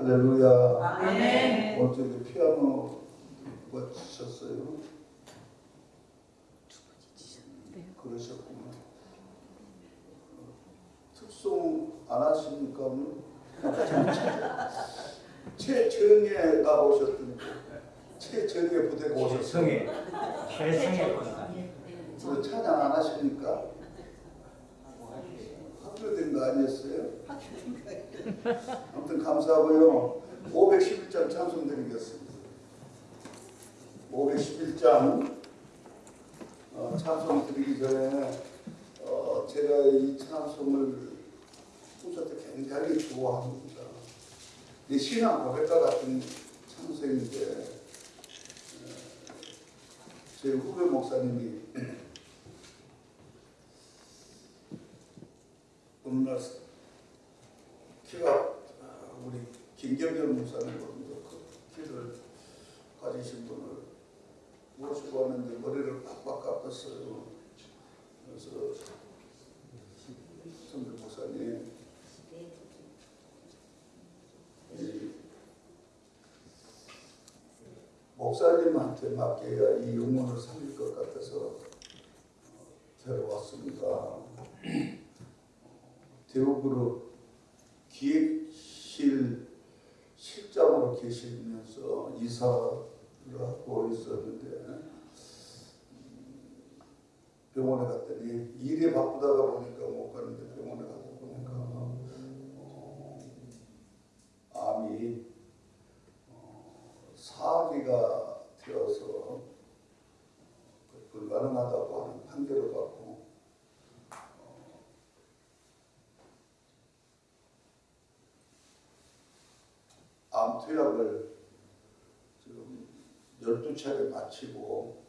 할렐루야. 아멘. 어떻게 피아노 누가 치셨어요? 그러셨구나. 특송 안 하십니까? 오늘? 최정예가 오셨던데 최정예 부대가 오셨어요. 최성의 권사 그 찬양 안 하십니까? 합류된 거 아니었어요? 아무튼 감사하고요. 511장 찬송 드리겠습니다. 511장 어, 찬송 드리기 전에 어, 제가 이 찬송을 후서 때 굉장히 좋아합니다. 이 신앙 고백과 같은 찬송인데 어, 제 후배 목사님이 어느 날 키가 아, 우리 김경현 목사님보다 그 키를 가지신 분을 모시고 왔는데 머리를 빡빡 깎았어요. 그래서 선배 목사님 이 목사님한테 맡겨야 이 영혼을 살릴 것 같아서 어, 데려왔습니다. 대우그룹 기획실 실장으로 계시면서 이사를 하고 있었는데 음, 병원에 갔더니 일에 바쁘다가 보니까 못 가는데 병원에 가서 보니까 어, 암이 어, 사기가 되어서 불가능하다고 하는 판결을 받고 암 투약을 지금 12차례 마치고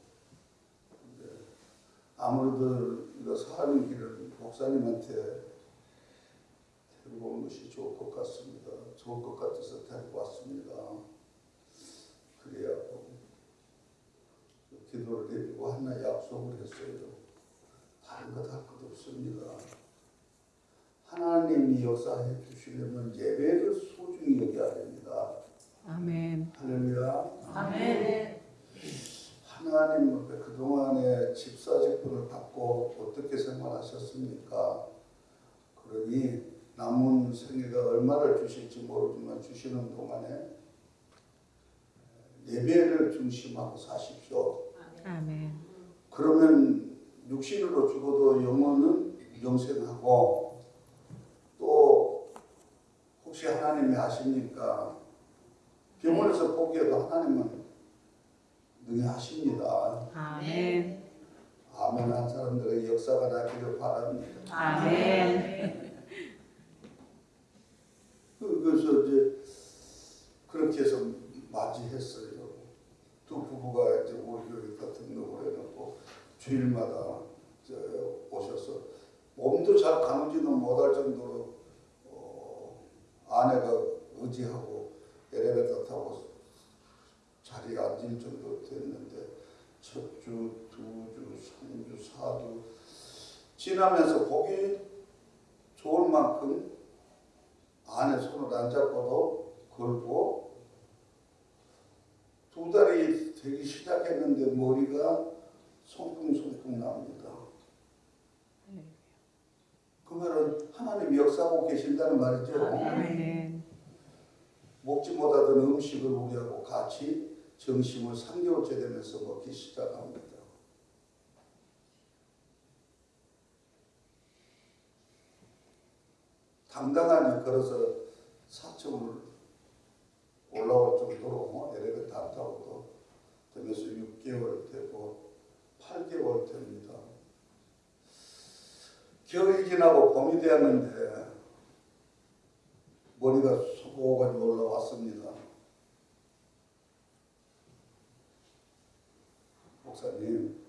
아무래도 이거 사는 길을 목사님한테 데리고 오는 것이 좋을 것 같습니다. 좋을 것 같아서 데리고 왔습니다. 그래야 또 기도를 드리고 하나 약속을 했어요. 다른 것 할 것 없습니다. 하나님이 역사해 주시려면 예배를 소중히 여겨야 됩니다. 아멘. 할렐루야. 아멘. 하나님 그동안에 집사 직분을 받고 어떻게 생활하셨습니까? 그러니 남은 생애가 얼마를 주실지 모르지만 주시는 동안에 예배를 중심하고 사십시오. 아멘. 그러면 육신으로 죽어도 영혼은 영생하고 또 혹시 하나님이 아십니까? 병원에서 보기에도 하나님은 능히 하십니다. 아멘. 아멘 한 사람들의 역사가 나기를 바랍니다. 아멘. 그- 그래서 이제 그렇게 해서 맞이했어요. 두 부부가 이제 우리 교회 같은 거 해놓고 주일마다 이제 오셔서 몸도 잘 가누지는 못할 정도로 어, 아내가 의지하고 엘리베이터 타고 자리에 앉을 정도 됐는데 첫 주, 두 주, 삼 주, 사 주 지나면서 보기 좋을 만큼 안에 손을 안 잡고도 걸고 두 달이 되기 시작했는데 머리가 송풍송풍 납니다. 그 말은 하나님 역사하고 계신다는 말이죠. 아멘. 먹지 못하던 음식을 우리하고 같이 점심을 3개월째 되면서 먹기 시작합니다. 당당하니 걸어서 사층을 올라올 정도로 뭐 엘리베이터 안 타고도 되면서 6개월 되고 8개월 됩니다. 겨울이 지나고 봄이 되었는데 머리가 수고가 올라왔습니다. 목사님,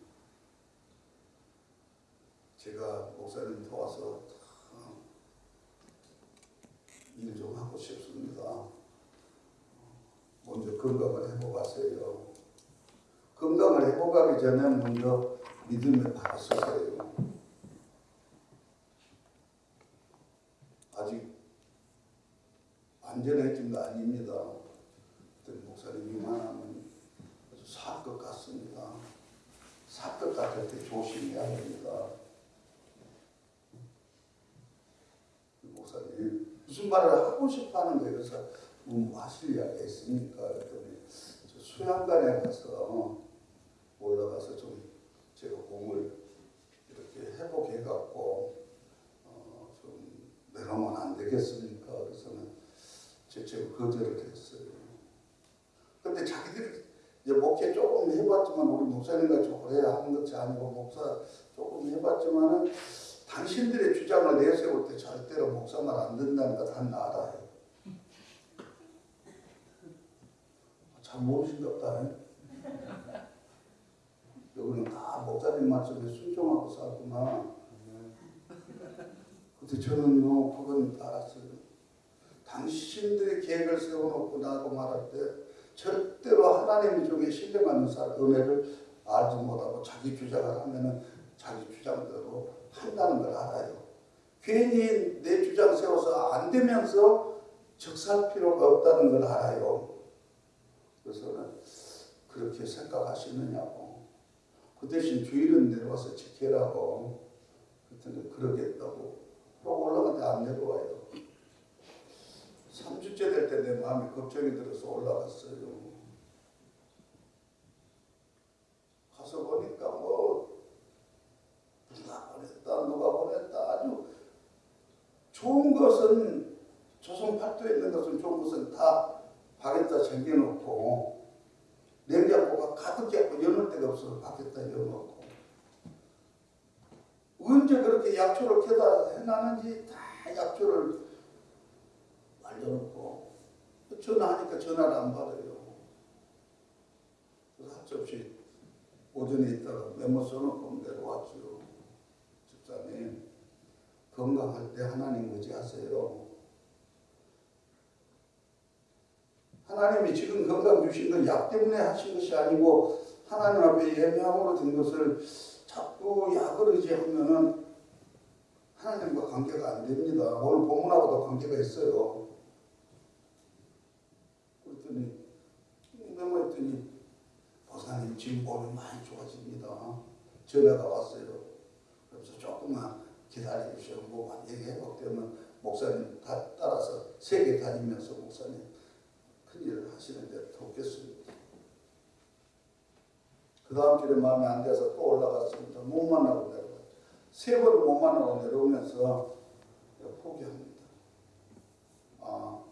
제가 목사님 도와서 일 좀 하고 싶습니다. 먼저 건강을 회복하세요. 건강을 회복하기 전에 먼저 믿음의 발을 서세요. 아직 안 완전해진 거 아닙니다. 그랬더니 목사님 이만하면 아주 살 것 같습니다. 살 것 같을 때 조심해야 됩니다. 말을 하고 싶어 하는 거예요. 그래서 뭐 하실 이야기가 저 수양관에 가서 올라가서 좀 제가 공을 이렇게 회복해 갖고 어, 좀 내려오면 안 되겠습니까? 그래서는 제가 거절을 했어요. 근데 자기들이 이제 목회 조금 해봤지만 우리 목사님과 오래 하는 것이 아니고 목사 조금 해봤지만은 당신들의 주장을 내세울 때 절대로 목사 말안거다 알아요. 잘 모르신답다. 여기는 다 목사님 말씀에 순종하고 살구나. 근데 저는요, 그건 알았어요. 당신들의 계획을 세워놓고 나고 말할 때 절대로 하나님 중에 신뢰하는 사람 은혜를 알지 못하고 자기 주장을 하면은 자기 주장대로 한다는 걸 알아요. 괜히 내 주장 세워서 안 되면서 적살 필요가 없다는 걸 알아요. 그래서는 그렇게 생각하시느냐고. 그 대신 주일은 내려와서 지키라고. 그랬더니 그러겠다고. 그러고 올라갔는데 안 내려와요. 3주째 될 때 내 마음이 걱정이 들어서 올라갔어요. 가서 보니까 뭐 누가 보냈다 누가 보냈다 아주 좋은 것은 조선 팔도에 있는 것은 좋은 것은 다 밖에다 챙겨놓고 냉장고가 가득해고 여는 데가 없어서 밖에다 열어놓고 언제 그렇게 약초를 캐다 해놨는지 다 약초를 알려놓고 전화하니까 전화를 안 받아요. 그래서 할수 없이 오전에 있다가 메모 써놓고 내려왔죠. 집사님 건강할 때 하나님 의지하세요. 하나님이 지금 건강 주신 건 약 때문에 하신 것이 아니고 하나님 앞에 예명으로 된 것을 자꾸 약을 의지하면은 하나님과 관계가 안 됩니다. 오늘 본문하고도 관계가 있어요. 그랬더니 메모했더니 보사님 지금 몸이 많이 좋아집니다. 전화가 왔어요. 그래서 조금만 기다려 주시고 뭐 회복되면 목사님 다 따라서 세계 다니면서 목사님 큰 일을 하시는데 돕겠습니다. 그 다음 주에 마음에 안 돼서 또 올라갔습니다. 못 만나고 내려갔죠. 세 번을 못 만나고 내려오면서 포기합니다. 아,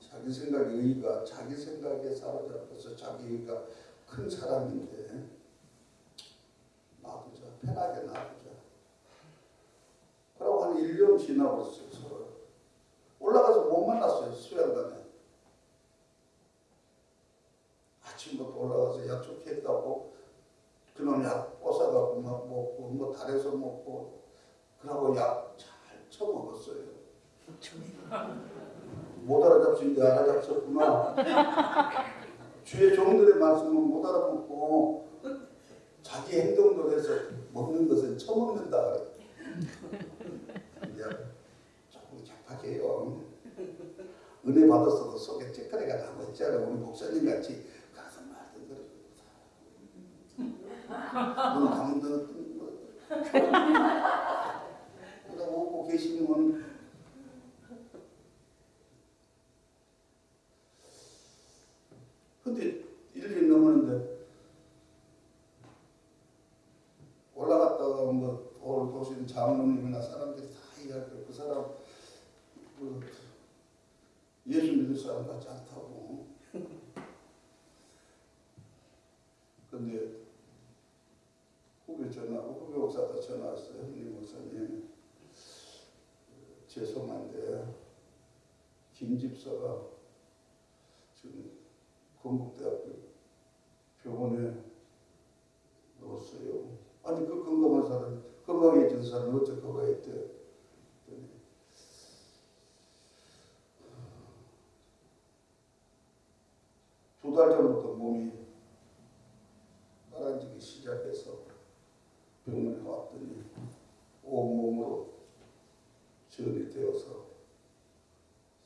자기 생각에 의의가 자기 생각에 사로잡혀서 자기 의의가 큰 사람인데 놔두자 편하게 놔두자 그러고 한 1년 지나버렸어요 서로 올라가서 못 만났어요 수양관에 아침부터 올라가서 약속했다고 그놈 약 뽀사갖고 막 먹고 뭐 달에서 먹고 그러고 약 잘 처먹었어요 못 알아잡힌 게 알아잡혔구나. 주의 종들의 말씀은 못 알아먹고 자기 행동도 해서 먹는 것은 처먹는다 그래. 이제 조금 격하게요. 은혜 받았어도 속에 찌끄레가 나고 있잖아. 우리 목사님 같이 가서 말든 감는 뭐. 그러다 오고 계시면 근데 1년 넘었는데 올라갔다가 뭐 오늘 보신 장로님이나 사람들이 다 이야기해 그 사람 그 예수 믿을 사람 같지 않다고 근데 후배 전화 후배 목사가 전화 왔어요 형님 목사님 죄송한데 김 집사가 지금 건국대학교 병원에 넣었어요. 아니 그 건강한 사람, 건강해 진 사람은 어째 그거 했대? 두 달 전부터 몸이 빨아지기 시작해서 병원에 왔더니 온몸으로 전이 되어서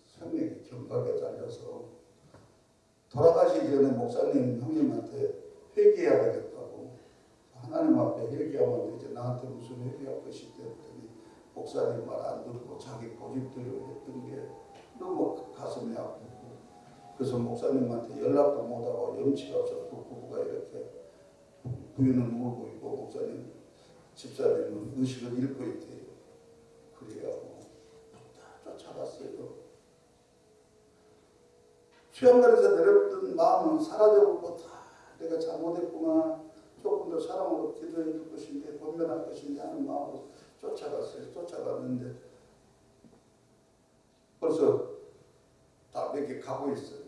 생명이 그래서 목사님 형님한테 회개해야 되겠다고. 하나님 앞에 회개하면 이제 나한테 무슨 회개할 것이 되었더니 목사님 말 안 듣고 자기 고집대로 했던 게 너무 가슴이 아프고. 그래서 목사님한테 연락도 못하고 염치가 없어서 그 부부가 이렇게 부인은 울고 있고 목사님 집사님은 의식을 잃고 있대요. 그래가고 다 쫓아갔어요. 수양관에서 내렸던 마음은 사라져버리고 다 내가 잘못했구나 조금 더 사랑으로 기도해 줄 것인데 권면할 것인데 하는 마음으로 쫓아갔어요. 쫓아갔는데 벌써 다 몇 개 가고 있어요.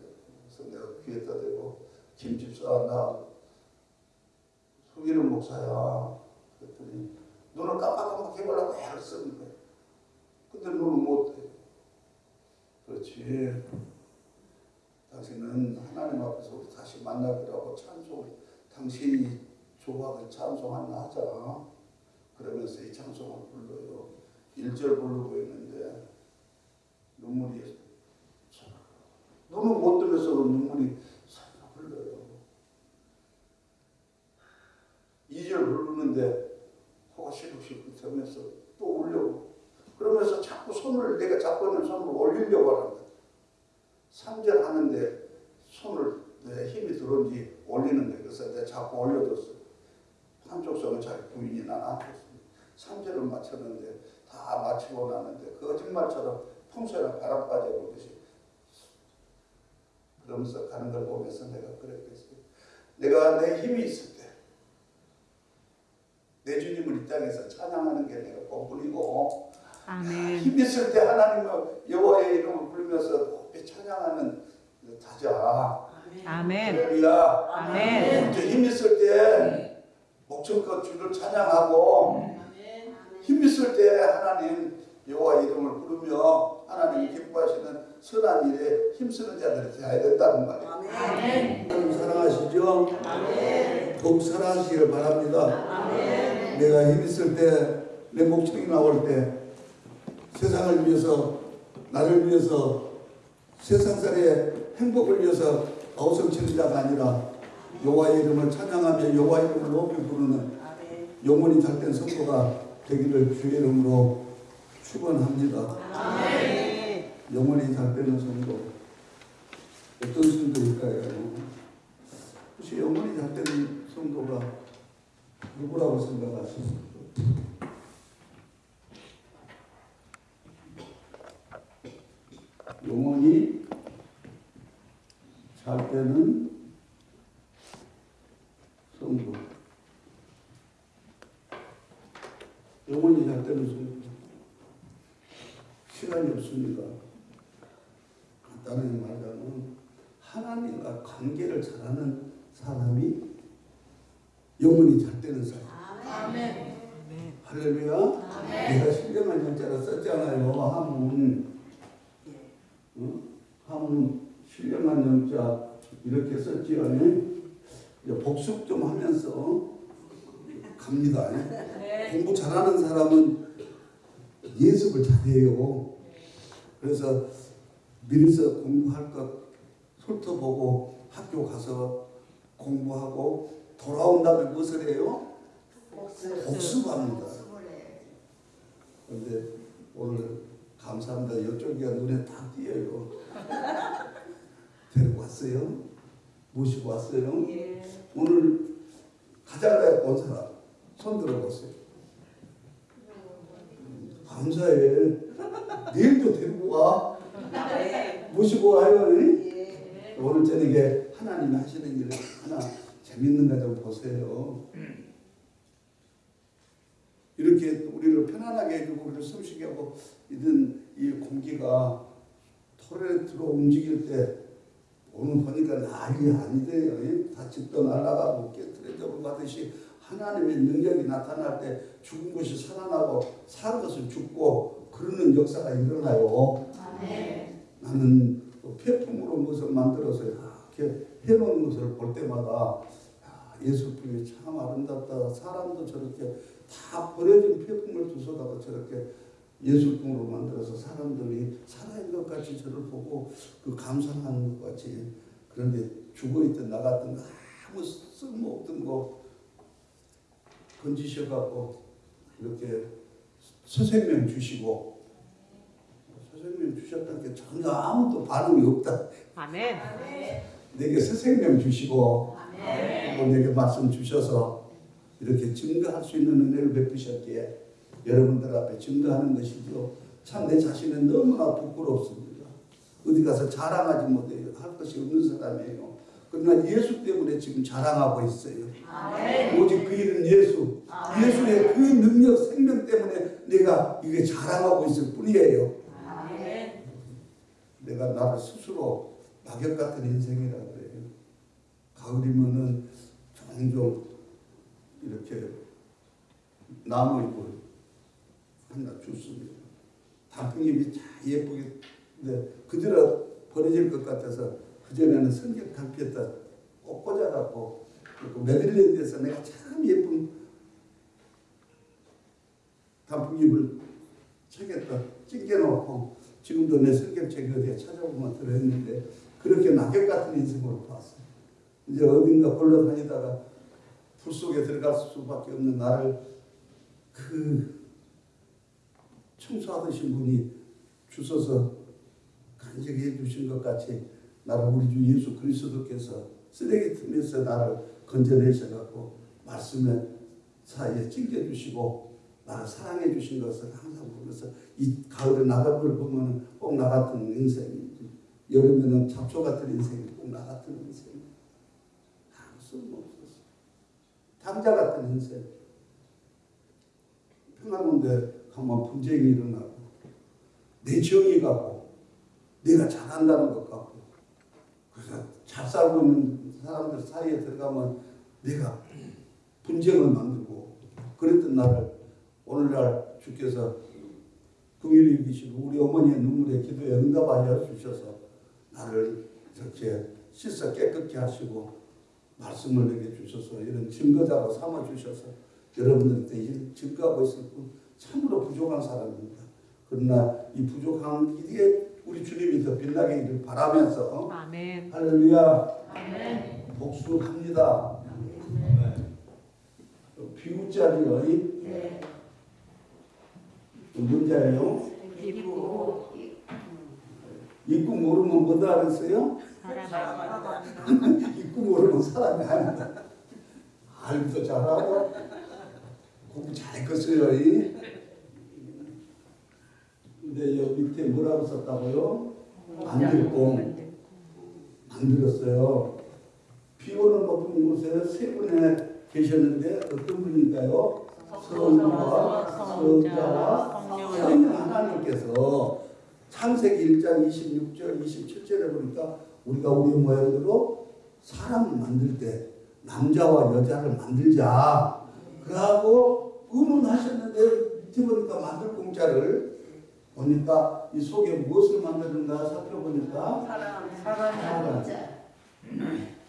그래서 내가 귀에다 대고 김집사 나 속이는 목사야. 그랬더니 눈을 깜빡깜빡 해보려고 애를 쓰는 거예요. 근데 눈을 못 해. 그렇지. 당신은 하나님 앞에서 우리 다시 만나기로 하고 찬송, 당신이 조합을 찬송하나 하자. 그러면서 이 찬송을 불러요. 1절 부르고 있는데 눈물이 눈을 못 뜨면서도 눈물이 살짝 흘러요. 2절 부르는데 코가 시룩시룩 되면서 또 울려고 그러면서 자꾸 손을 내가 잡고 있는 손을 올리려고 하는 거야. 3절 하는데 손을 내 힘이 들어온지 올리는 거야. 그래서 내가 자꾸 올려줬어. 한쪽 손은 자기 부인이 나한테 3절을 맞췄는데 다 맞추고 나는데 거짓말처럼 풍선에 바람 빠져보듯이 그러면서 가는 걸 보면서 내가 그랬겠어요. 내가 내 힘이 있을 때, 내 주님을 이 땅에서 찬양하는 게 내가 본분이고, 아멘. 힘 있을 때 하나님의 여호와의 이름을 부르면서 높이 찬양하는 다자. 아멘. 할렐루야. 아멘. 이제 힘 있을 때 목청껏 주를 찬양하고 힘 있을 때 하나님 여호와 이름을 부르며 하나님이 기뻐하시는 선한 일에 힘쓰는 자들이 되어야 된다는 말이에요. 하나님 사랑하시죠? 더욱 사랑하시길 바랍니다. 내가 힘 있을 때, 내 목청이 나올 때 세상을 위해서, 나를 위해서, 세상살의 행복을 위해서 아우성 치는 자가 아니라 여호와의 이름을 찬양하며 여호와의 이름을 높이 부르는 영혼이 잘된 성도가 되기를 주의 이름으로 축원합니다. 영혼이 잘되는 성도 어떤 성도일까요? 혹시 영혼이 잘되는 성도가 누구라고 생각하십니까? 영혼이 잘되는 성도 영혼이 잘되는 성도 시간이 없습니다. 간단하게 말하자면 하나님과 관계를 잘하는 사람이 영혼이 잘 되는 사람. 아멘. 할렐루야. 내가 신령한 영자라 썼잖아요. 한문. 어? 한문 신령한 영자 이렇게. 이제 복습 좀 하면서 갑니다. 공부 잘하는 사람은 예습을 잘해요. 그래서 미리서 공부할 것 훑어보고 학교 가서 공부하고 돌아온 다음에 무엇을 해요? 복습합니다. 그런데 오늘 감사합니다. 이쪽이가 눈에 딱 띄어요. 데리고 왔어요. 모시고 왔어요. 오늘 가장 내가 본 사람 손 들어보세요. 감사해. 내일도 데리고 와. 모시고 와요. 이? 오늘 저녁에 하나님이 하시는 일을 하나 재밌는 거좀 보세요. 이렇게 우리를 편안하게 해주고 우리를 숨쉬게 하고 이런 이 공기가 털에 들어 움직일 때 오늘 보니까 난리 아니대요. 예? 다 집도 날아가고 깨트려져 가듯이 하나님의 능력이 나타날 때 죽은 것이 살아나고 사는 것은 죽고 그러는 역사가 일어나요. 나는 그 폐품으로 무엇을 만들어서 이렇게 해놓은 것을 볼 때마다 야, 예술품이 참 아름답다. 사람도 저렇게 다 버려진 폐품을 두서다가 저렇게 예술품으로 만들어서 사람들이 살아있는 것 같이 저를 보고 그 감상하는 것 같이 그런데 죽어있던 나 같은 거 아무 쓸모없던 거 건지셔갖고 이렇게 서생명 주시고 서생명 주셨다는 게 전혀 아무도 반응이 없다. 아멘. 내게 서생명 주시고 아멘. 또 내게 말씀 주셔서 이렇게 증거할 수 있는 은혜를 베푸셨기에 여러분들 앞에 증거하는 것이죠. 참 내 자신은 너무나 부끄럽습니다. 어디 가서 자랑하지 못해요. 할 것이 없는 사람이에요. 그러나 예수 때문에 지금 자랑하고 있어요. 아멘. 오직 그 일은 예수. 예수의 그 능력, 생명 때문에 내가 이게 자랑하고 있을 뿐이에요. 아멘. 내가 나를 스스로 낙엽 같은 인생이라 그래요. 가을이면은 종종 이렇게 나무 잎을 하나 줬습니다. 단풍잎이 참 예쁘게 근데 그대로 버려질 것 같아서 그전에는 성경 달피에다 꼭 꽂아갖고 그 메들랜드에서 내가 참 예쁜 단풍잎을 책에다 찡겨놓고 지금도 내 성경책이 어디에 찾아보면 들어있는데 그렇게 낙엽 같은 인생으로 봤어요. 이제 어딘가 홀로 다니다가 불 속에 들어갈 수밖에 없는 나를 그 청소하듯이 분이 주셔서 간직히 해주신 것 같이 나를 우리 주 예수 그리스도께서 쓰레기 틈에서 나를 건져내셔갖고 말씀의 사이에 찡겨주시고 나를 사랑해 주신 것을 항상 보면서 이 가을에 나갑을 보면 꼭 나 같은 인생이지. 여름에는 잡초 같은 인생이 꼭 나 같은 인생 아무 쓸모없었어 당자 같은 인생. 평화군대 가면 분쟁이 일어나고 내 정이 가고 내가 잘한다는 것 같고 그래서 잘 살고 있는 사람들 사이에 들어가면 내가 분쟁을 만들고 그랬던 나를 오늘날 주께서 긍휼히 여기시고 우리 어머니의 눈물에 기도에 응답하여 주셔서 나를 이렇게 씻어 깨끗게 하시고 말씀을 내게 주셔서 이런 증거자로 삼아 주셔서 여러분들한테 증거하고 있을 뿐 참으로 부족한 사람입니다. 그러나 이 부족한 길에 우리 주님이 더 빛나게 있기를 바라면서 아멘. 할렐루야 아멘. 복수합니다. 비구자리요. 네. 문자예요. 기쁘고 입구 모르면 뭐다 그랬어요? 사랑하다. 입구 모르면 사람이 아니다. 알기도 잘하고 공부 잘 컸어요. 이. 근데 여기 밑에 뭐라고 썼다고요? 만들고 만들었어요. 비 오는 높은 곳에 세 분에 계셨는데 어떤 분인가요? 성자와 성자와 성령 하나님께서 창세기 1장 26절 27절에 보니까 우리가 우리 모양대로 사람을 만들 때 남자와 여자를 만들자 그러고 의논하셨는데 이제 보니까 만들 공짜를 보니까 이 속에 무엇을 만드는가 살펴보니까 사랑. 사랑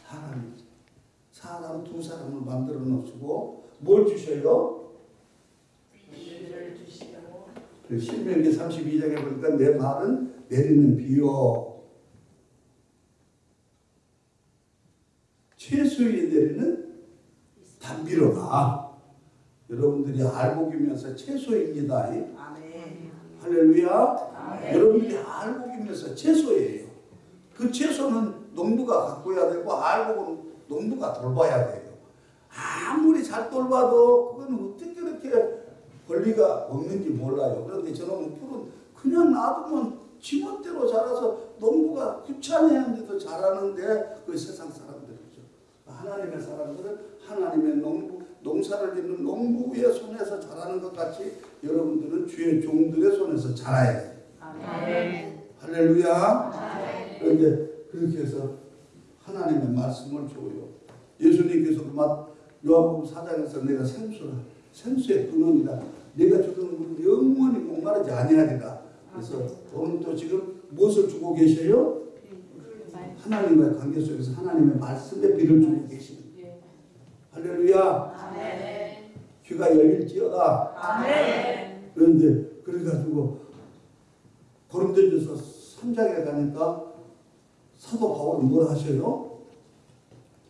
사람 사람 두 사람을 만들어 놓으시고 뭘 주셔요? 비를 주시고 그 신명기 32장에 보니까 내 말은 내리는 비요. 최소에 내리는 단비로다. 여러분들이 알복이면서 최소입니다. 아멘. 할렐루야. 아멘. 여러분들이 알복이면서 채소예요. 그 채소는 농부가 가꿔야 되고 알복은 농부가 돌봐야 돼요. 아무리 잘 돌봐도 그건 어떻게 그렇게 권리가 없는지 몰라요. 그런데 저놈은 풀은 그냥 놔두면 지멋대로 자라서 농부가 귀찮아하는데도 자라는데 그 세상 사람들이죠. 하나님의 사람들은 하나님의 농부, 농사를 짓는 농부의 손에서 자라는 것 같이 여러분들은 주의 종들의 손에서 자라야 돼요. 아멘. 할렐루야. 그런데 그렇게 해서 하나님의 말씀을 줘요. 예수님께서도 막 요한복음 4장에서 내가 생수라 생수의 근원이다. 내가 주는 물은 영원히 목마르지 아니하리라. 그래서 오늘 또 지금 무엇을 주고 계셔요? 하나님과의 관계 속에서 하나님의 말씀의 비를 주고 계시는 할렐루야. 아멘. 귀가 열릴지어다. 아멘. 그런데 그 그래가지고 고린도전서 3장에 가니까 사도 바울은 뭘 하셔요?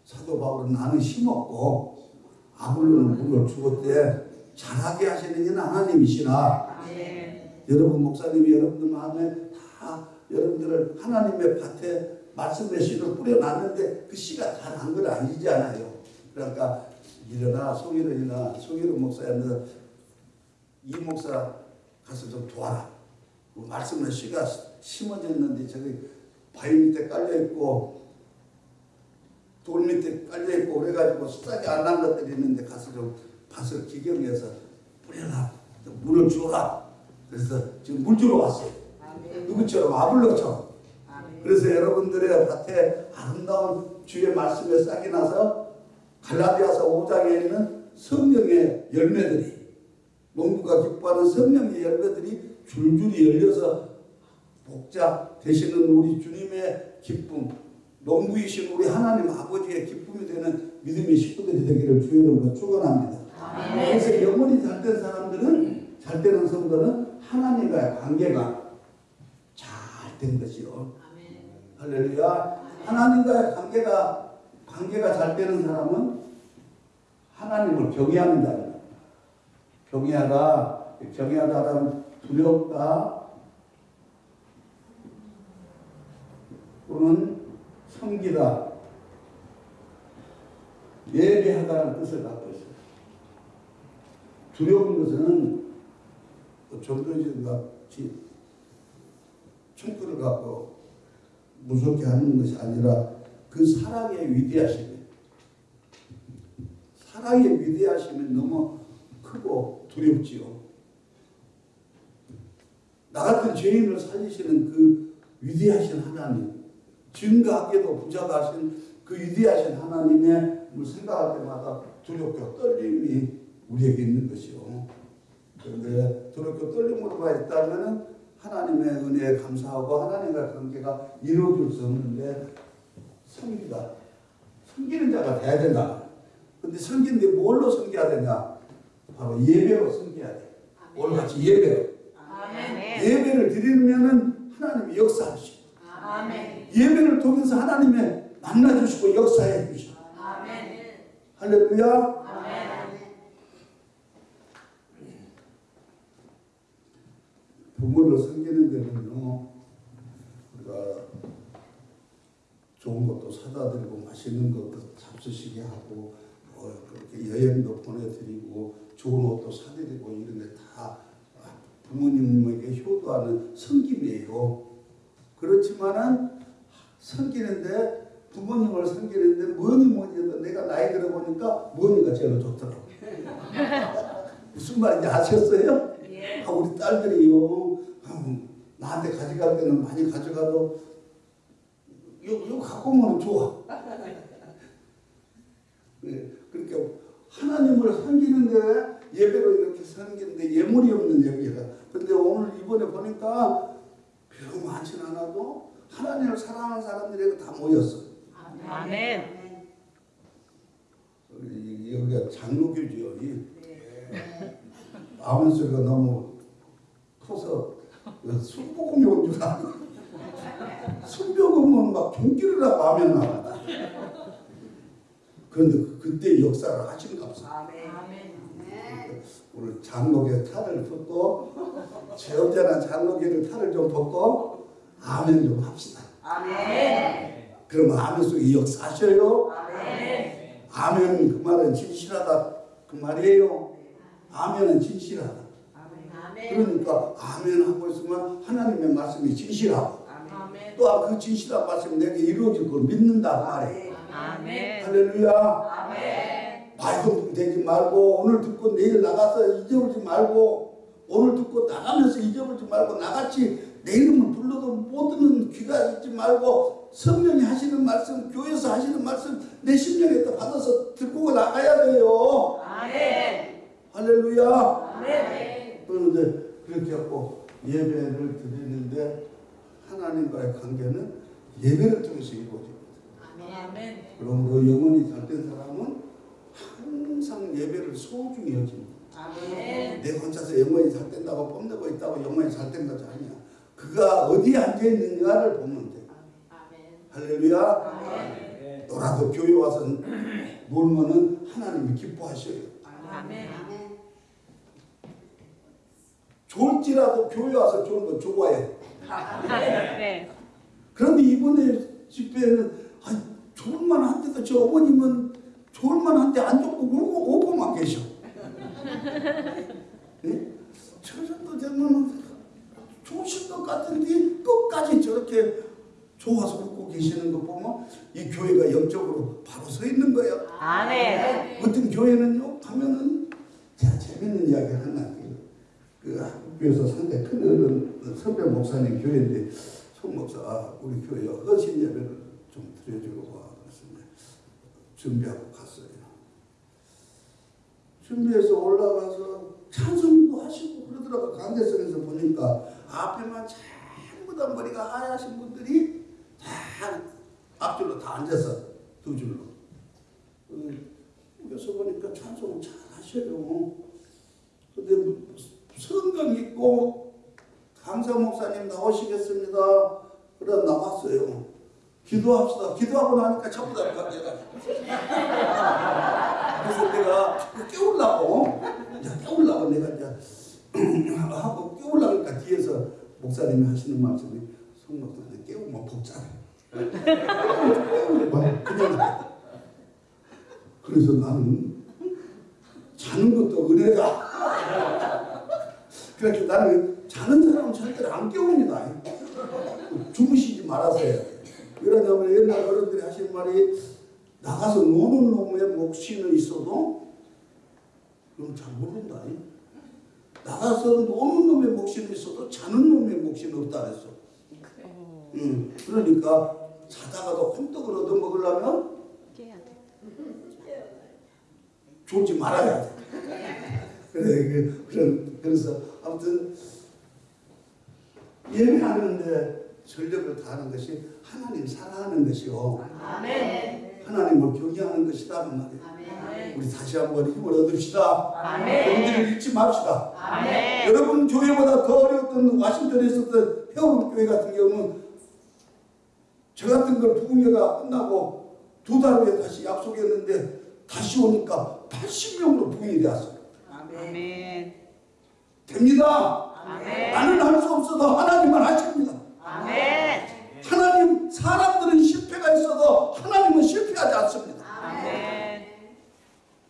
사도 바울은 나는 심었고 아블로는 물을 주었대 자라게 하시는 이는 하나님이시라 아멘. 여러분 목사님이 여러분들 마음에 다 여러분들을 하나님의 밭에 말씀의 씨를 뿌려놨는데 그 씨가 다 난 건 아니잖아요. 그러니까 일어나 송일은이나 송일은 목사야 너이 목사 가서 좀 도와라. 그 말씀의 씨가 심어졌는데 저기 바위 밑에 깔려 있고 돌 밑에 깔려 있고 그래가지고 싹이 안 난 것들이 있는데 가서 좀 밭을 기경해서 뿌려라. 좀 물을 주라. 그래서 지금 물 주러 왔어요. 누구처럼 아블로처럼. 그래서 여러분들의 밭에 아름다운 주의 말씀에 싹이 나서 갈라디아서 5장에 있는 성령의 열매들이 농부가 기뻐하는 성령의 열매들이 줄줄이 열려서 복자 되시는 우리 주님의 기쁨 농부이신 우리 하나님 아버지의 기쁨이 되는 믿음의 식구들이 되기를 주의 이름으로 축원합니다. 그래서 영혼이 잘된 사람들은 잘 되는 성도는 하나님과의 관계가 잘 된 것이요. 할렐루야. 하나님과의 관계가 관계가 잘 되는 사람은 하나님을 경외합니다. 경외하다 경외하다 하면 두렵다 또는 섬기다 예배하다는 뜻을 갖고 있어요. 두려운 것은 전도진 같이 총구를 갖고 무섭게 하는 것이 아니라 그 사랑의 위대하심이 사랑의 위대하심이 너무 크고 두렵지요. 나 같은 죄인을 살리시는 그 위대하신 하나님, 증가하게도 부자가 하신 그 위대하신 하나님의 생각할 때마다 두렵고 떨림이 우리에게 있는 것이요. 그런데 두렵고 떨림으로만 있다면 하나님의 은혜에 감사하고 하나님과 관계가 이루어질 수 없는데 섬기다. 섬기는 자가 돼야 된다. 근데 섬기는데 뭘로 섬겨야 되냐? 바로 예배로 섬겨야 돼. 오늘 같이 예배로. 아멘. 예배를 드리면은 하나님이 역사하시고 아멘. 예배를 통해서 하나님의 만나주시고 역사해 주시고 아멘. 할렐루야. 아멘. 부모를 섬기는 데는요 우리가 좋은 것도 사다 드리고 맛있는 것도 잡수시게 하고 뭐 그렇게 여행도 보내드리고 좋은 옷도 사드리고 이런 게 다 부모님에게 효도하는 섬김이에요. 그렇지만은 섬기는데 부모님을 섬기는데 뭐니 뭐니 해도 내가 나이 들어보니까 뭐니가 제일 좋더라고. 무슨 말인지 아셨어요? 예. 아, 우리 딸들이요. 음, 나한테 가져갈 때는 많이 가져가도 이거, 이거 갖고 오면 좋아. 네, 그러니까 하나님을 섬기는데 예배로 이렇게 섬기는데 예물이 없는 예배가. 근데 오늘 이번에 보니까 비록 많지는 않아도 하나님을 사랑하는 사람들이 다 모였어. 아멘. 이- 여기가 장로교지요. 이 네. 아멘 소리가 너무 커서 순복음이 온줄 알고 순복음은 막 종기를 하고 아멘 나왔다. 그런데 그- 그때 역사를 보다. 아멘. 아멘. 오늘 장로교 탈을 벗고 제 언제나 장로교를 탈을 좀 벗고 아멘 좀 합시다. 아멘. 그러면 아멘 속에 역사하셔요. 아멘. 아멘 그 말은 진실하다 그 말이에요. 아멘은 진실하다. 아멘. 그러니까 아멘 하고 있으면 하나님의 말씀이 진실하고 아멘. 또그 진실한 말씀이 내게 이루어질 걸 믿는다 그 말이에요. 아멘. 할렐루야. 아멘. 말도 되지 말고 오늘 듣고 내일 나가서 잊어버리지 말고 오늘 듣고 나가면서 잊어버리지 말고 나같이 내 이름을 불러도 못 듣는 귀가 있지 말고 성령이 하시는 말씀 교회에서 하시는 말씀 내 심령에 받아서 듣고 나가야 돼요. 아멘. 할렐루야. 아멘. 그런데 그렇게 하고 예배를 드리는데 하나님과의 관계는 예배를 통해서 이루어집니다. 아멘. 그러므로 영혼이 잘된 사람은 항상 예배를 소중히 여깁니다. 아멘. 내가 혼자서 영원히 살 된다고 뽐내고 있다고 영원히 살된 것이 아니야. 그가 어디에 앉아 있는가를 보면 돼. 아멘. 할렐루야. 아멘. 너라도 교회 와서 놀면은 하나님이 기뻐하셔요. 아멘. 좋을지라도 교회 와서 좋은 거 좋아해. 네. 그런데 이번에 집회에는 아, 좋을 만 한데도 저 어머님은 좋을 만 한데 안 좋고 울고 오고만 계셔. 네? 저 정도 되면 좋으실 것 같은데 끝까지 저렇게 좋아서 웃고 계시는 거 보면 이 교회가 영적으로 바로 서 있는 거예요. 아멘. 어떤 교회는요 가면은 제가 재밌는 이야기 하나 그 학교에서 상당히 큰 어른 선배 목사님 교회인데 송 목사 아, 우리 교회 허신 예배를 좀 드려주고 와 준비하고 갔어요. 준비해서 올라가서 찬송도 하시고 그러더라고 강대성에서 보니까 앞에만 전부 다 머리가 하얗신 분들이 다 앞줄로 다 앉아서 두 줄로. 음, 그래서 보니까 찬송을 잘 하셔요. 읽고 강사 목사님 나오시겠습니다. 그래 나왔어요. 기도합시다. 기도하고 나니까 전부 다 내가 그래서 내가 깨우려고 깨우려고 내가 이제 하고 깨우려니까 뒤에서 목사님이 하시는 말씀이 송 목사님 깨우면 복잡해. 그냥 그래서 나는 자는 것도 은혜다. 그렇게 나는 자는 사람은 절대로 안 깨웁니다. 주무시지 말아서요. 왜냐하면 옛날 어른들이 하신 말이 나가서 노는 놈의 몫이는 있어도 그럼 잘 모른다. 나가서 노는 놈의 몫이는 있어도 자는 놈의 몫이는 없다 그랬어. 음, 그러니까 자다가도 콩떡을 얻어 먹으려면 깨야 돼. 졸지 말아야 돼. 그래, 그, 그런, 그래서 아무튼 예배하는데 전력을 다하는 것이 하나님 사랑하는 것이요. 아멘. 하나님을 경외하는 것이라는 말이에요. 아멘. 우리 다시 한번 힘을 얻읍시다. 아멘. 용기를 잃지 맙시다. 아멘. 여러분 교회보다 더 어려웠던 와싱턴에 있었던 해운 교회 같은 경우는 저 같은 걸 부흥회가 끝나고 두 달 후에 다시 약속했는데 다시 오니까 80명으로 부흥이 되었어요. 아멘. 됩니다. 아멘. 나는 할 수 없어도 하나님은 하십니다. 아멘. 하나님 사람들은 실패가 있어도 하나님은 실패하지 않습니다. 아멘.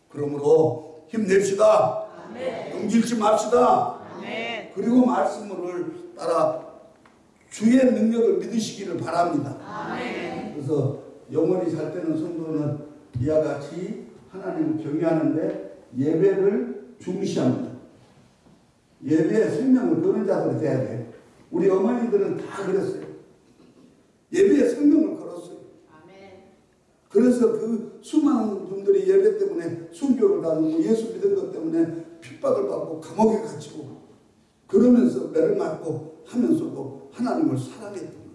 그러므로 힘냅시다. 아멘. 용기잃지 맙시다. 아멘. 그리고 말씀을 따라 주의 능력을 믿으시기를 바랍니다. 아멘. 그래서 영원히 살 때는 성도는 이와 같이 하나님을 경외하는데 예배를 중시합니다. 예배에 생명을 거는 자들이 돼야 돼. 우리 어머니들은 다 그랬어요. 예배에 생명을 걸었어요. 아멘. 그래서 그 수많은 분들이 예배 때문에 순교를 당하고 예수 믿은 것 때문에 핍박을 받고 감옥에 갇히고 그러면서 매를 맞고 하면서도 하나님을 사랑했던 거예요.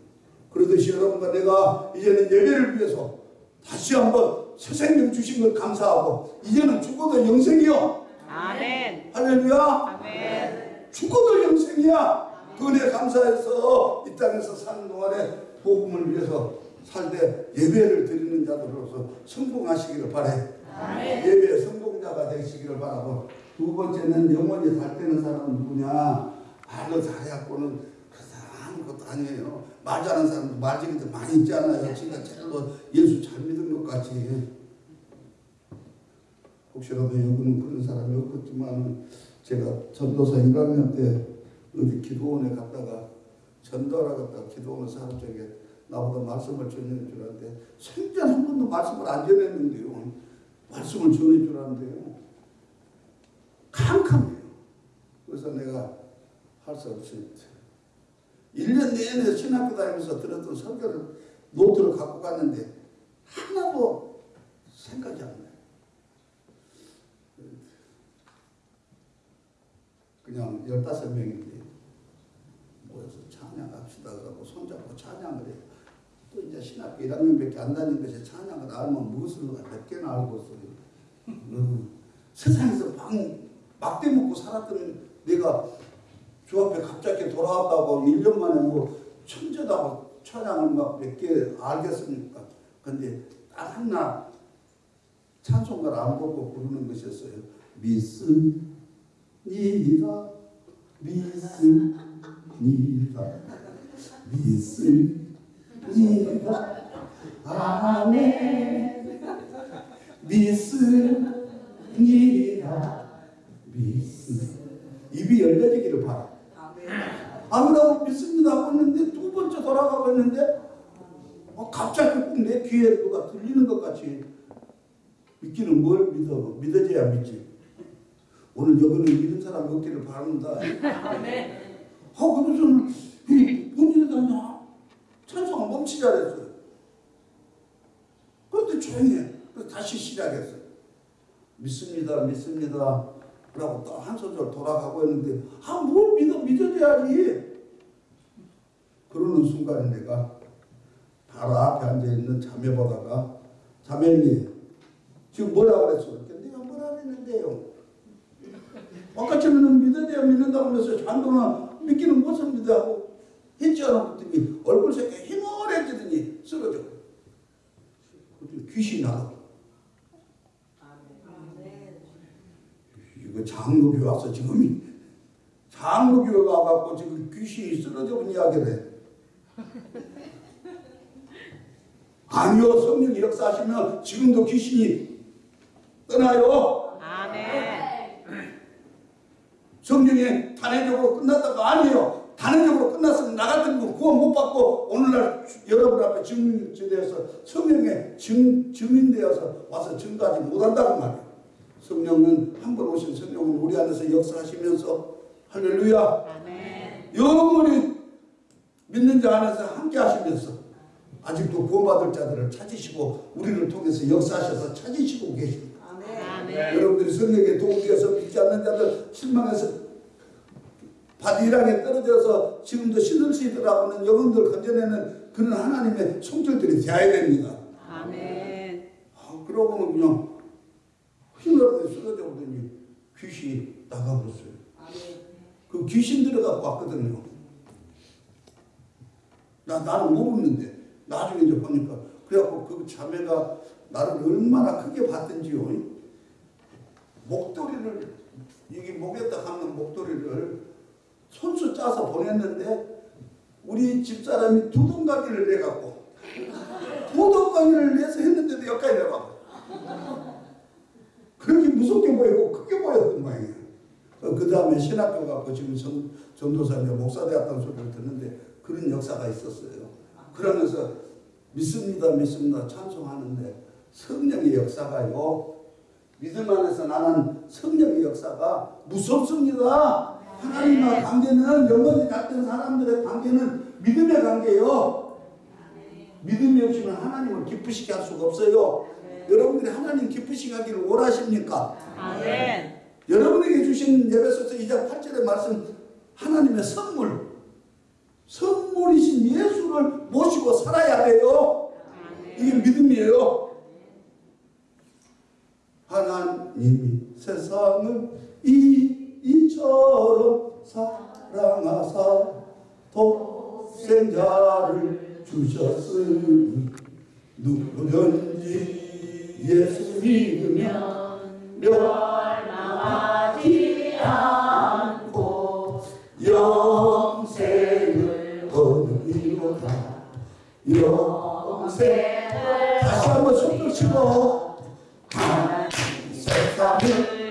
그러듯이 여러분과 내가 이제는 예배를 위해서 다시 한번 새 생명 주신 걸 감사하고 이제는 죽어도 영생이요. 아멘. 할렐루야. 아멘. 죽어도 영생이야. 그 은혜 감사해서 이 땅에서 사는 동안에 복음을 위해서 살때 예배를 드리는 자들로서 성공하시기를 바래. 예배 성공자가 되시기를 바라고 두 번째는 영원히 살 때는 사람은 누구냐? 말로 잘해갖고는 그 사람 아무것도 아니에요. 말 잘하는 사람도 말쟁이들 많이 있잖아요. 지가 제일 뭐 예수 잘 믿은 것 같이. 혹시라도 여기는 그런 사람이 없겠지만 제가 전도사 1학년 때 어디 기도원에 갔다가 전도하러 갔다가 기도원 사람 중에 나보다 말씀을 전해줄 줄 알았는데 생전 한 번도 말씀을 안 전했는데요. 말씀을 전해줄 줄 알았는데요. 캄캄해요. 그래서 내가 할 수 없이 1년 내내 신학교 다니면서 들었던 설교를 노트를 갖고 갔는데 하나도 생각이 안 나요. 그냥 15명인데 모여서 찬양합시다 그러고 손잡고 찬양을 해요. 또 이제 신학교 1학년밖에 안 다닌 것이 찬양을 알면 무엇을 몇 개나 알고 있어요. 음, 세상에서 방 막대 먹고 살았던 내가 주 앞에 갑자기 돌아왔다고 1년 만에 뭐 천재다고 찬양을 막 몇 개 알겠습니까? 근데 딱 하나 찬송가를 안 보고 부르는 것이었어요. 믿 습니다. 믿습니다. 믿습니다. 아멘. 믿습니다. 믿습니다. 입이 열려지기를 바라. 아무라고 믿습니다 하고 있는데 두 번째 돌아가고 있는데 어, 갑자기 꼭내 귀에 누가 들리는 것 같이 믿기는 뭘 믿어? 믿어져야 믿지. 오늘 여기는 이런 사람 없기를 바랍니다. 하고 그래서는 이 본인이 다냐 찬송을 멈추지 않았어요. 그런데 조용히 해. 그래서 다시 시작했어요. 믿습니다, 믿습니다. 라고 또 한 소절 돌아가고 있는데, 아, 뭘 믿어, 믿어줘야지. 그러는 순간에 내가 바로 앞에 앉아있는 자매 보다가, 자매님, 지금 뭐라 그랬어? 그랬더니 내가 뭐라 그랬는데요? 아까 전에는 믿어야 믿는다고 그래서 장동은 믿기는 무엇을 믿어하고 했지 않아 그랬더니 얼굴 색이 희머해지더니 쓰러져. 그랬더니 귀신이 나가. 이거 장로교회 와서 지금 장로교회 가갖고 지금 귀신이 쓰러져 본 이야기를 해. 아니요 성령이 역사하시면 지금도 귀신이 떠나요. 아멘. 성령이 단회적으로 끝났다가 아니에요. 단회적으로 끝났으면 나 같은 거 구원 못 받고 오늘날 여러분 앞에 증인되어서 성령의 증, 증인되어서 와서 증거하지 못한다고 말이에요. 성령은 한 번 오신 성령은 우리 안에서 역사하시면서 할렐루야 아멘. 영원히 믿는 자 안에서 함께 하시면서 아직도 구원받을 자들을 찾으시고 우리를 통해서 역사하셔서 찾으시고 계십니다. 아멘. 여러분들이 성령에 도움되어서 믿지 않는 자들 실망해서 바디락에 떨어져서 지금도 신을시더라고는 영혼들 건져내는 그런 하나님의 성질들이 되어야 됩니다. 아멘. 아, 그러고는 그냥 힘으로 쓰러져 보더니 귀신이 나가버렸어요. 그 귀신 들어가고 왔거든요. 나, 나는 모르는데 나중에 이제 보니까 그래갖고 그 자매가 나를 얼마나 크게 봤던지요. 목도리를 이게 목에다 감는 목도리를 손수 짜서 보냈는데 우리 집사람이 두 동가기를 내갖고 두 동가기를 내서 했는데도 여기까지 내가 그렇게 무섭게 보이고 크게 보였던 모양이에요. 그 다음에 신학교 가고 지금 전, 전도사님 목사 되었다는 소리를 듣는데 그런 역사가 있었어요. 그러면서 믿습니다, 믿습니다 찬송하는데 성령의 역사가요. 믿음 안에서 나는 성령의 역사가 무섭습니다. 하나님과 관계는 영원히 같은 사람들의 관계는 믿음의 관계요. 믿음이 없이는 하나님을 기쁘시게 할 수가 없어요. 여러분들이 하나님 기쁘시게 하기를 원하십니까? 아멘. 여러분에게 주신 예배소서 2장 8절의 말씀 하나님의 선물 선물이신 예수를 모시고 살아야 돼요. 이게 믿음이에요. 하나님이 세상을 이, 이처럼 사랑하사 독생자를 주셨으니 누구든지 예수 믿으면 멸망하지 않고 영생을 얻으리로다. 영생 다시 한번 손을 치고 세상을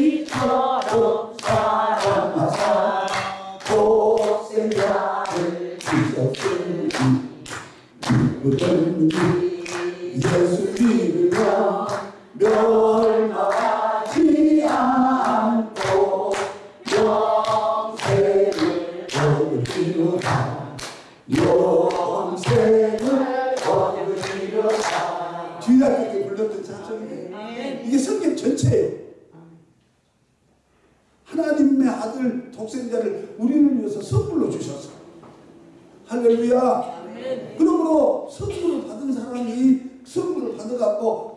이처럼 사랑하사 독생자를 주셨으니 누구든지 예수 믿으면 멸망하지 않고 영생을 얻으리로다 영생을 얻으리로다 주일학교 때 불렀던 찬송이에요 이게 성경 전체예요 하나님의 아들 독생자를 우리를 위해서 선물로 주셨어 할렐루야 그러므로 선물을 받은 사람이 선물을 받아갖고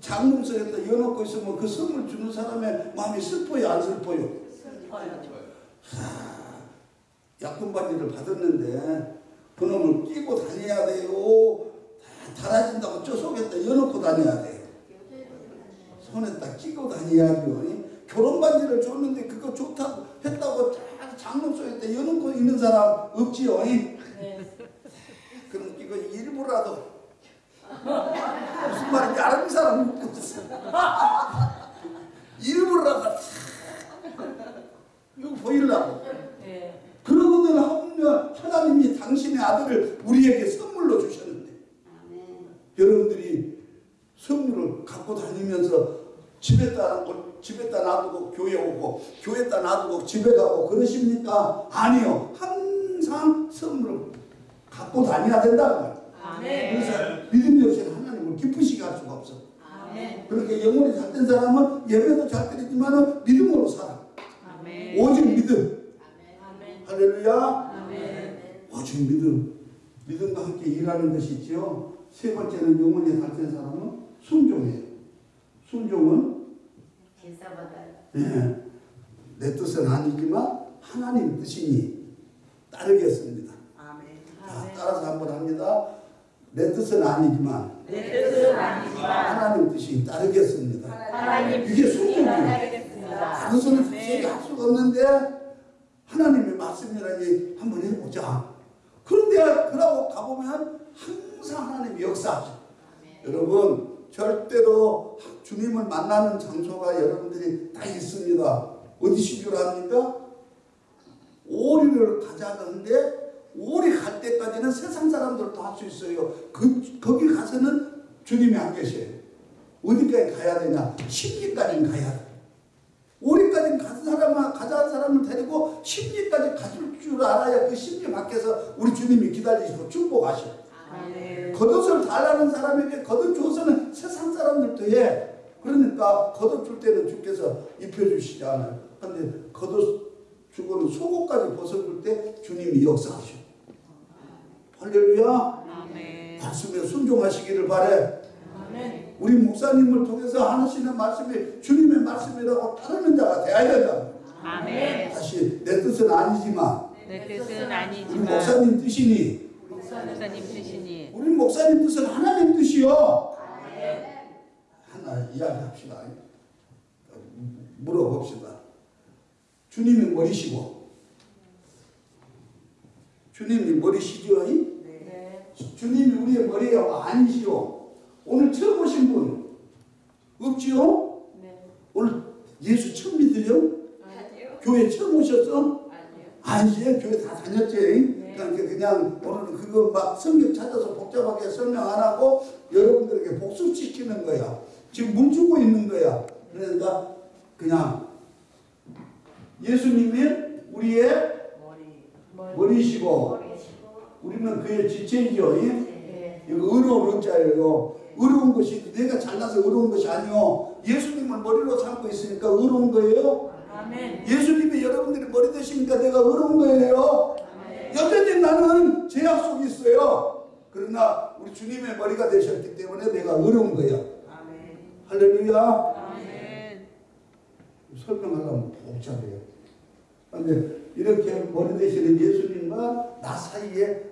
장롱석에다 여놓고 있으면 그 선물 주는 사람의 마음이 슬퍼요 안 슬퍼요? 약품 반지를 받았는데 그놈을 끼고 다녀야 돼요. 다 달아진다고 저 속에다 여놓고 다녀야 돼요. 손에다 끼고 다녀야죠. 결혼 반지를 줬는데 그거 좋다고 했다고 다 장롱 속에다 여놓고 있는 사람 없지요. 그럼 이거 일부라도 무슨 말인지 아는 사람 묻고 있어. 일부라도 이거 보이려고. 그러거든 하면 하나님이 당신의 아들을 우리에게 선물로 주셨는데 여러분들이 선물을 갖고 다니면서 집에다 놔두고 집에다 놔두고 교회 오고 교회에다 놔두고 집에 가고 그러십니까? 아니요. 항상 선물을 갖고 다녀야 된다는 그래서 믿음이 없이는 하나님을 기쁘시게 할 수가 없어. 그렇게 영혼이 잘된 사람은 예배도 잘 드리지만 믿음으로 살아. 오직 믿음. 할렐루야. 오직 믿음. 믿음과 함께 일하는 것이 있지요. 세 번째는 영혼이 잘된 사람은 순종이에요. 순종은 예, 내 뜻은 아니지만 하나님 뜻이니 따르겠습니다. 자, 따라서 한번 합니다. 내 뜻은 아니지만 하나님 뜻이 따르겠습니다. 이게 순종이에요. 다른서는 자세히 할 수가 없는데 하나님의 말씀이라니 한번 해보자. 그런데 그러고 가보면 항상 하나님이 역사하죠. 여러분 절대로 주님을 만나는 장소가 여러분들이 다 있습니다. 어디신 줄 압니까? 오리를 가자는데 오리 갈 때까지는 세상 사람들도 할 수 있어요. 그 거기 가서는 주님이 안 계셔요. 어디까지 가야 되냐? 십리까지는 가야 돼. 오리까지 간 사람은 가자는 사람을 데리고 십리까지 가줄 줄 알아야 그 십리 밖에서 우리 주님이 기다리시고 축복하셔. 겉옷을 달라는 사람에게 겉옷 줘서는 세상 사람들도 해. 그러니까 겉옷 줄 때는 주께서 입혀주시지 않아요. 근데 겉옷 주고는 속옷까지 벗어줄 때 주님이 역사하셔. 할렐루야. 말씀에 순종하시기를 바래. 우리 목사님을 통해서 하시는 말씀이 주님의 말씀이라고 따르는 자가 되어야 된다. 아멘. 다시 내 뜻은 아니지만 내 뜻은 우리 아니지만 목사님 뜻이니 목사님 뜻이니 우리 목사님 뜻은 하나님 뜻이요. 하나 이야기합시다. 물어봅시다. 주님이 머리시고 주님이 머리시죠? 주님이 우리의 머리가 아니시오. 오늘 처음 오신 분. 없지요? 오늘 예수 처음 믿으요? 교회 처음 오셨어? 아니지. 교회 다 다녔지. 그러니까 그냥 오늘은 그거 막 성경 찾아서 복잡하게 설명 안 하고 여러분들에게 복습시키는 거야. 지금 물 주고 있는 거야. 그러니까 그냥 예수님이 우리의 머리시고 우리는 그의 지체이죠 예? 이거 의로운 의자예요 의로운 것이 내가 잘나서 의로운 것이 아니요 예수님을 머리로 삼고 있으니까 의로운 거예요 예수님이 여러분들이 머리 되시니까 내가 의로운 거예요. 여전히 나는 제 약속이 있어요. 그러나 우리 주님의 머리가 되셨기 때문에 내가 의로운 거야. 할렐루야. 아멘. 설명하려면 복잡해요. 그런데 이렇게 머리 되시는 예수님과 나 사이에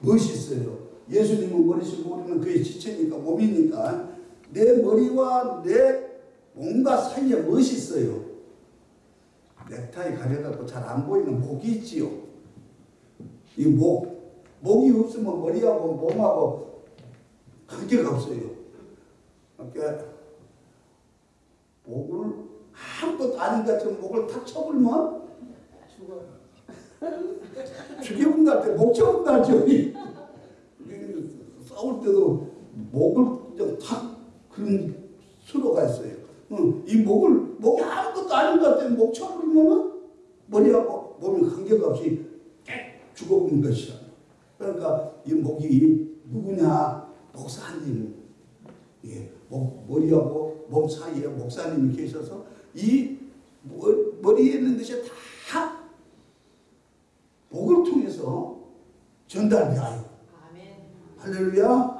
무엇이 있어요? 예수님은 머리시고 우리는 그의 지체니까 몸이니까 내 머리와 내 몸과 사이에 무엇이 있어요? 넥타이 가려갖고 잘 안 보이는 목이 있지요. 이 목, 목이 없으면 머리하고 몸하고 관계가 없어요. 그러니까 목을 아무것도 아닌 것처럼 목을 탁 쳐불면 죽여본다 때목 쳐본다죠. 싸울 때도 목을 그냥 탁 그런 수로가 있어요. 응, 이 목을 목이 아무것도 아닌 것 같아 목 쳐버리면은 머리하고 몸이 관계가 없이 깨 죽어버린 것이야. 그러니까 이 목이 누구냐 목사님, 예, 목 머리하고 몸 사이에 목사님이 계셔서 이 머- 머리에 있는 것이 다 목을 통해서 전달되어요. 할렐루야.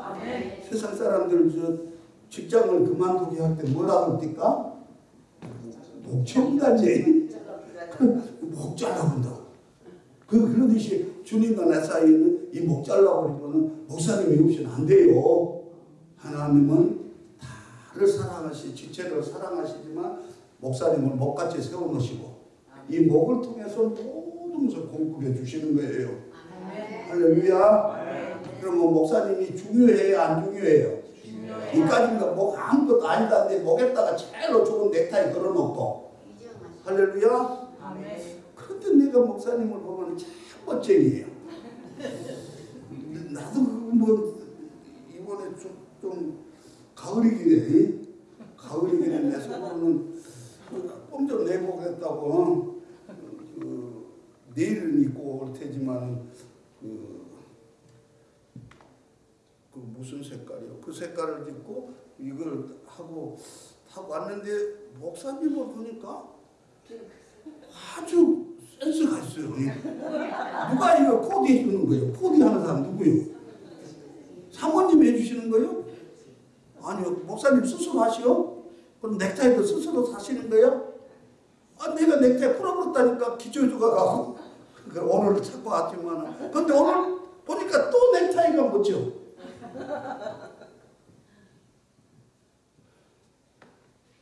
세상 사람들 저 직장을 그만두게 할 때 뭐라고 뛸까? 목청단지 목 잘라본다. 그 그러듯이 주님과 내 사이에 는 이 목 잘라버리면은 목사님이 없이는 안 돼요. 하나님은 다를 사랑하시, 지체를 사랑하시지만 목사님을 목같이 세워놓으시고 이 목을 통해서 것을 공급해 주시는 거예요. 할렐루야. 그러면 목사님이 중요해요, 안 중요해요? 이까지가 목 아무것도 아니다는데 목에다가 제일로 좋은 넥타이 걸어놓고 할렐루야. 그런데 내가 목사님을 보면 참 멋쟁이에요. 나도 그뭐 이번에 좀, 좀 가을이기네. 가을이기네 내 속으로는 꼼좀 내보겠다고 그 내일은 입고 올 테지만 그, 그 무슨 색깔이요? 그 색깔을 입고 이걸 하고 하고 왔는데 목사님을 보니까 아주 센스가 있어요. 누가 이거 코디 해 주는 거예요? 코디 하는 사람 누구예요? 사모님 해주시는 거예요? 아니요. 목사님 스스로 하시오? 그럼 넥타이도 스스로 사시는 거예요? 아, 내가 넥타이 풀어버렸다니까 기초주가 가고 그 오늘 찾고 왔지만 근데 오늘 보니까 또 넥타이가 뭐죠?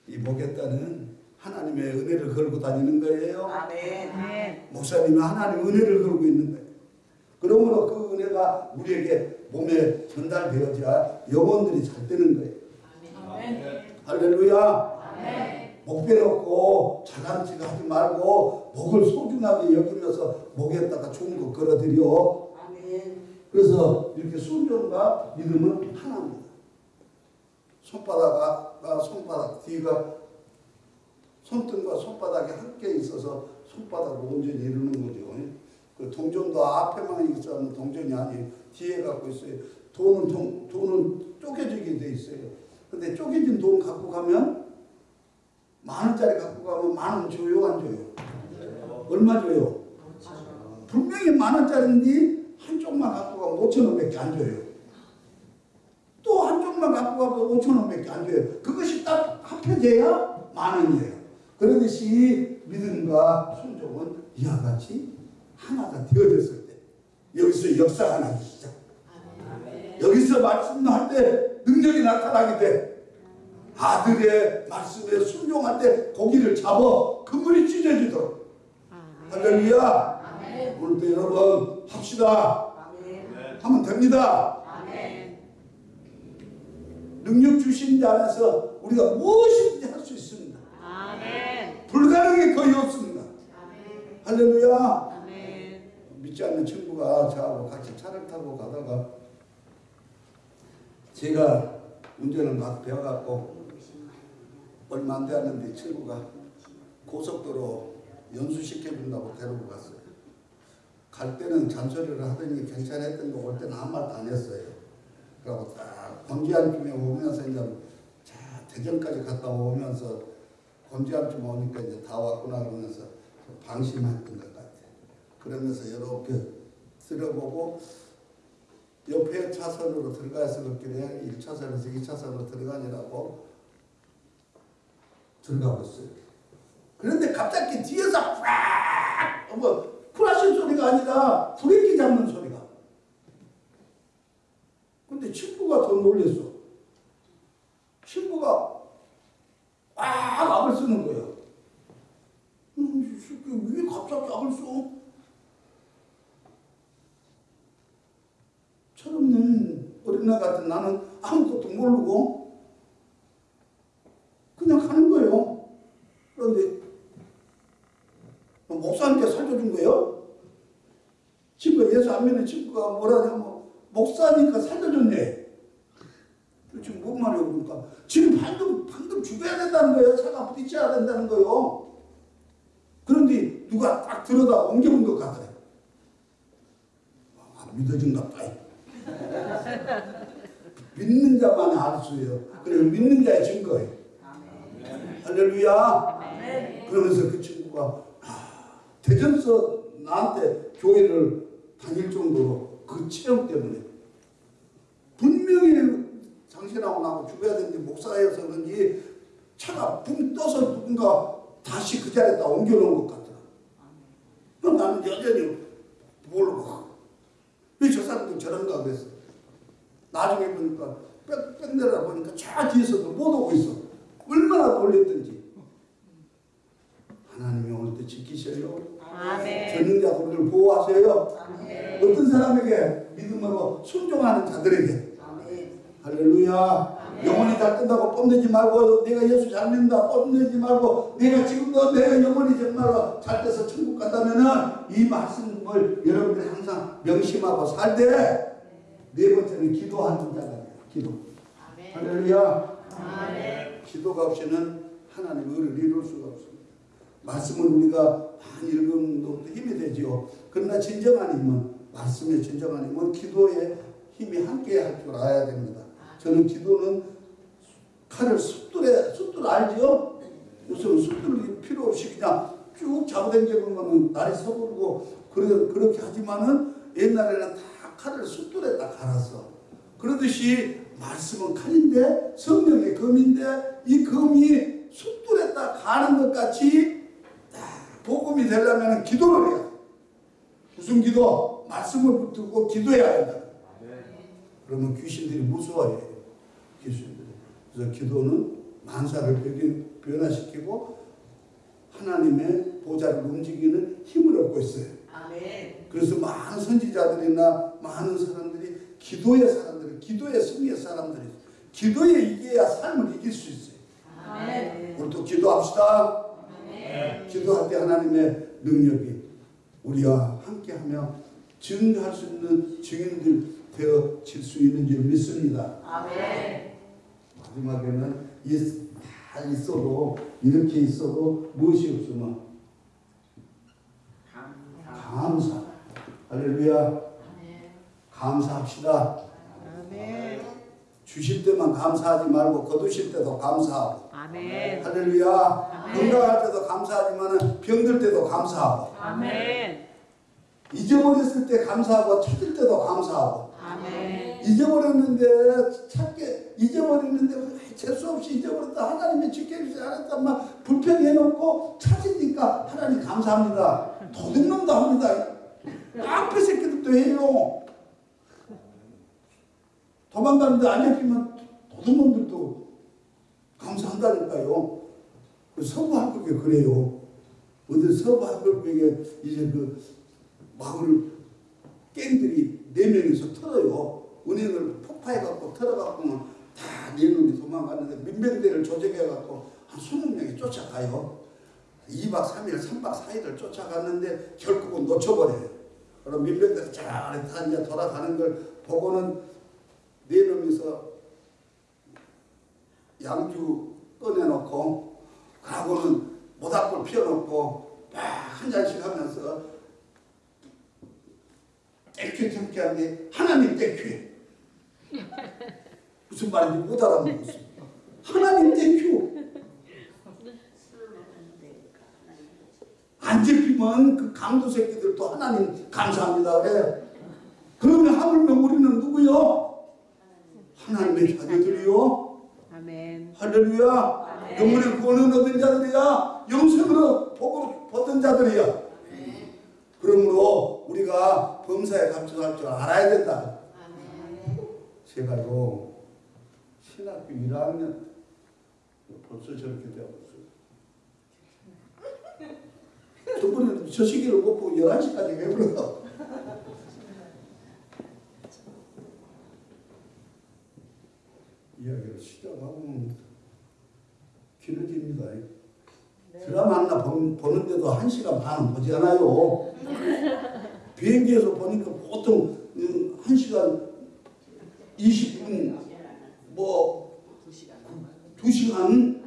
이 목에다는 하나님의 은혜를 걸고 다니는 거예요. 아멘. 목사님이 하나님의 은혜를 걸고 있는 거예요. 그러므로 그 은혜가 우리에게 몸에 전달되어져야 영혼들이 잘 되는 거예요. 할렐루야. 목 빼놓고 자랑질 하지 말고 목을 소중하게 여기면서 목에다가 좋은 거 걸어드려. 그래서 이렇게 순종과 믿음은 하나입니다. 손바닥과 손바닥 뒤가 손등과 손바닥이 함께 있어서 손바닥을 온전히 이루는 거죠. 그 동전도 앞에만 있어는 동전이 아니에요. 뒤에 갖고 있어요. 돈은 돈, 돈은 쪼개지게 돼 있어요. 근데 쪼개진 돈 갖고 가면 만 원짜리 갖고 가면 만 원 줘요, 안 줘요? 얼마 줘요? 분명히 만 원짜리인데 한쪽만 갖고 가면 5천 원밖에 안 줘요. 또 한쪽만 갖고 가면 5천 원밖에 안 줘요. 그것이 딱 합해져야 만 원이에요. 그러듯이 믿음과 순종은 이와 같이 하나가 되어졌을 때 여기서 역사가 나기 시작. 여기서 말씀할 때 능력이 나타나게 돼. 아들의 말씀에 순종할 때 고기를 잡아 그물이 찢어지도록. 할렐루야. 오늘도 여러분 합시다. 하면 됩니다. 능력 주신 자 안에서 우리가 무엇이든지 할 수 있습니다. 아멘. 불가능이 거의 없습니다. 할렐루야. 아멘. 믿지 않는 친구가 저하고 같이 차를 타고 가다가 제가 운전을 막 배워갖고 얼마 안 되었는데 친구가 고속도로 연수시켜준다고 데리고 갔어요. 갈 때는 잔소리를 하더니 괜찮았던 거 올 때는 아무 말도 안 했어요. 그리고 딱 권지안쯤에 오면서 이제 자 대전까지 갔다 오면서 권지안쯤 오니까 이제 다 왔구나 그러면서 방심했던 것 같아요. 그러면서 이렇게 들어보고 옆에 차선으로 들어가서 그길래 1차선에서 2차선으로 들어가니라고 들어가고 있어요. 그런데 갑자기 뒤에서 팍! 뭐 플라신 소리가 아니라 브레이크 잡는 소리가. 근데 친구가 더 놀랬어. 친구가 꽉 악을 쓰는 거예요. 음, 왜 갑자기 악을 써? 철없는 어린애 같은 나는 아무것도 모르고 그냥 가는 거예요. 그런데 목사님께 살려준 거예요. 친구가 예수 안 믿는 친구가 뭐라냐면 목사니까 살려줬네. 지금 뭔 말이에요 그러니까 지금 방금 방금 죽어야 된다는 거예요. 차가 부딪혀야 된다는 거예요. 그런데 누가 딱 들어다 옮겨온 것 같아요. 아, 믿어진갑다. 믿는 자만이 알 수예요. 그리고 믿는 자의 증거예요. 할렐루야. 그러면서 그 친구가 아, 대전서 나한테 교회를 다닐 정도로 그 체험 때문에 분명히 당신하고 나하고 죽어야 되는데 목사여서 그런지 차가 붕 떠서 누군가 다시 그 자리에다 옮겨놓은 것 같더라. 그럼 나는 여전히 모르고 왜 저 사람들 저런가 그랬어. 나중에 보니까 빽, 빽 내려 보니까 저 뒤에서도 못 오고 있어. 얼마나 놀랬던지. 하나님이 오늘 때 지키셔요. 아멘. 전능자 우리를 보호하셔요. 어떤 사람에게 믿음으로 순종하는 자들에게. 할렐루야. 영혼이 잘 뜬다고 뽐내지 말고 내가 예수 잘 믿는다 뽐내지 말고 내가 지금도 내가 영혼이 정말로 잘 돼서 천국 간다면 은 이 말씀을 여러분들이 항상 명심하고 살때네 번째는 기도하는 자가 돼요. 기도. 할렐루야. 아멘. 기도가 없이는 하나님의 의를 이룰 수가 없습니다. 말씀을 우리가 읽으면 또 힘이 되지요. 그러나 진정한 힘은 말씀의 진정한 힘은 기도에 힘이 함께 할 줄 알아야 됩니다. 저는 기도는 칼을 숫돌에 숫돌 알지요? 요즘 숫돌이 필요 없이 그냥 쭉 잡아당기는 거는 날이 서부르고 그래 그렇게 하지만은 옛날에는 다 칼을 숫돌에 딱 갈았어. 그러듯이 말씀은 칼인데 성령의 검인데 이 검이 숫돌에 딱 가는 것 같이 딱 복음이 되려면 기도를 해야 돼. 무슨 기도? 말씀을 붙들고 기도해야 한다. 그러면 귀신들이 무서워해요. 귀신들이. 그래서 기도는 만사를 변- 변화시키고 하나님의 보좌를 움직이는 힘을 얻고 있어요. 아멘. 그래서 많은 선지자들이나 많은 사람들이 기도의 사람들이 기도의 승리의 사람들이 기도에 이겨야 삶을 이길 수 있어요. 아멘. 우리도 기도합시다. 기도할 때 하나님의 능력이 우리와 함께하며 증거할 수 있는 증인들 되어질 수 있는 줄 믿습니다. 아멘. 마지막에는 이- 다 있어도 이렇게 있어도 무엇이 없으면 감사. 할렐루야. 감사합시다. 아멘. 주실 때만 감사하지 말고 거두실 때도 감사하고. 아멘. 할렐루야. 건강할 때도 감사하지만 병들 때도 감사하고. 아멘. 잊어버렸을 때 감사하고 찾을 때도 감사하고. 아멘. 잊어버렸는데 찾게 잊어버렸는데 재수 없이 잊어버렸다 하나님이 지켜주지 않았다 막 불평해놓고 찾으니까 하나님 감사합니다 도둑놈도 합니다 깡패 새끼들도 해요 도망가는데 안 잡히면 도둑놈들도 감사한다니까요 그 서부 학교에 그래요 어디 서부 학교에 이제 그 마을 갱들이 네 명이서 털어요. 은행을 폭파해갖고 털어갖고는 다네 놈이 도망갔는데 민병대를 조직해갖고 한 20명이 쫓아가요. 2박 3일, 3박 4일을 쫓아갔는데 결국은 놓쳐버려요. 그럼 민병대가 잘 다 이제 돌아가는 걸 보고는 네 놈이서 양주 꺼내놓고 가고는 모닥불 피워놓고 막 한 잔씩 하면서 thank you thank you 하는데 하나님 thank you 무슨 말인지 못 알아듣겠어 하나님 thank you 안 잡히면 그 강도 새끼들도 하나님 감사합니다. 그래 그러면 하물며 우리는 누구요? 하나님의 자녀들이요 아멘. 할렐루야 영혼의 구원을 얻은 자들이야 영생으로 복을 받은 자들이야 그러므로 우리가 범사에 감사할 줄 알아야 된다 아멘. 제가요 신학교 1학년 벌써 저렇게 되었어요. 저번에 저 시기를 못 보고 11시까지 왜 불러? 이야기를 시작하면 길어집니다. 드라마 하나 본- 보는데도 한 시간 반은 보지 않아요. 비행기에서 보니까 보통 음, 한 시간 20분 뭐두 시간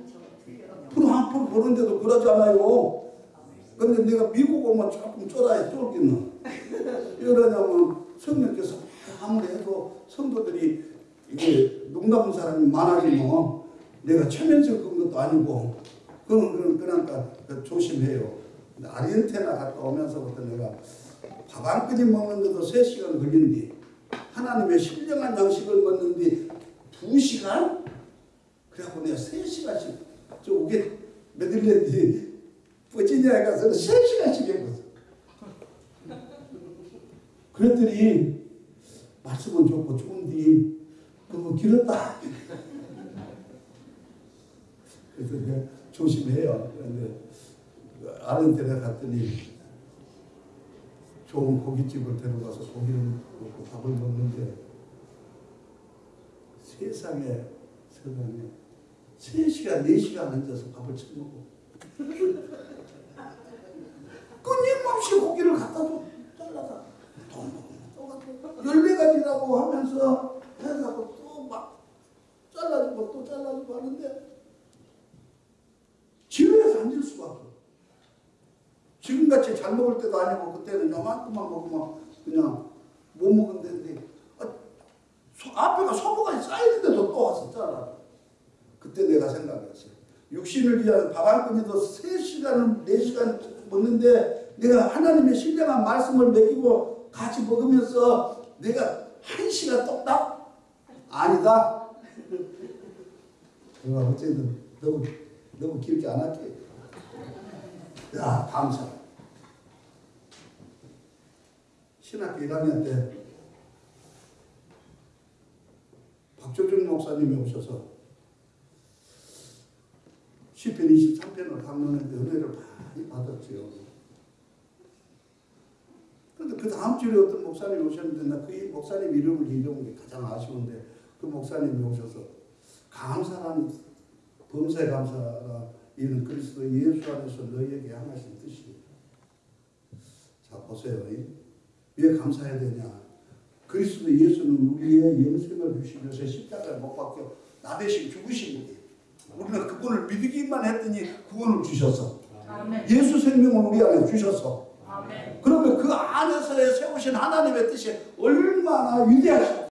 프로 한 프로 보는데도 그러잖아요. 근데 내가 미국 오면 조금 쫄아야 쫄겠나. 이러냐면 성령께서 아무리 해도 성도들이 이게 농담하는 사람이 많아지면 내가 최면적 건 것도 아니고 그건 그런 그러니까 조심해요. 근데 아르헨티나 갔다 오면서부터 내가 밥한 끓이 먹는데도 3시간 걸린디 하나님의 신령한 양식을 먹는데 2시간? 그래갖고 내가 3시간씩 저 우게 메들랜드 버지니아에 가서는 3시간씩 해봤어. 그랬더니 말씀은 좋고 좋은데 그거 길었다. 그래서 내가 조심해요. 그런데 아는 데에 갔더니 좋은 고깃집을 데려가서 고기를 먹고 밥을 먹는데 세상에 세상에. 3시간 4시간 앉아서 밥을 처먹고 끊임없이 고기를 갖다 줘. 잘라서 또 먹으면 또 갖다 열매가지라고 하면서 해가지고 또 막 잘라주고 또 잘라주고 하는데 집에서 앉을 수가 없어 지금같이 잘 먹을 때도 아니고 그때는 요만큼만 먹으면 그냥 못 먹는데 아, 소, 앞에가 소모가 쌓이는데도 또 잘라 그때 내가 생각했어요 육신을 위한 밥한 끼니도 3시간, 4시간 먹는데 내가 하나님의 신령한 말씀을 먹이고 같이 먹으면서 내가 한 시간 똑딱? 아니다. 내가 어쨌든 너무, 너무 안 할게. 야, 감사. 신학교 1학년 때 박조준 목사님이 오셔서 시편 23편을 강론했는데 은혜를 많이 받았지요. 그런데 그 다음 주에 어떤 목사님이 오셨는데 나 그 목사님 이름을 잃어본 게 가장 아쉬운데 그 목사님이 오셔서 감사한 범사에 감사라 이는 그리스도 예수 안에서 너희에게 향하신 뜻이다. 자 보세요. 왜 감사해야 되냐? 그리스도 예수는 우리의 영생을 주시면서 십자가에 못 박혀 나 대신 죽으신 분이에요. 우리는 그분을 믿기만 했더니 구원을 주셔서 아멘. 예수 생명을 우리 안에 주셔서 아멘. 그러면 그 안에서 세우신 하나님의 뜻이 얼마나 위대하시고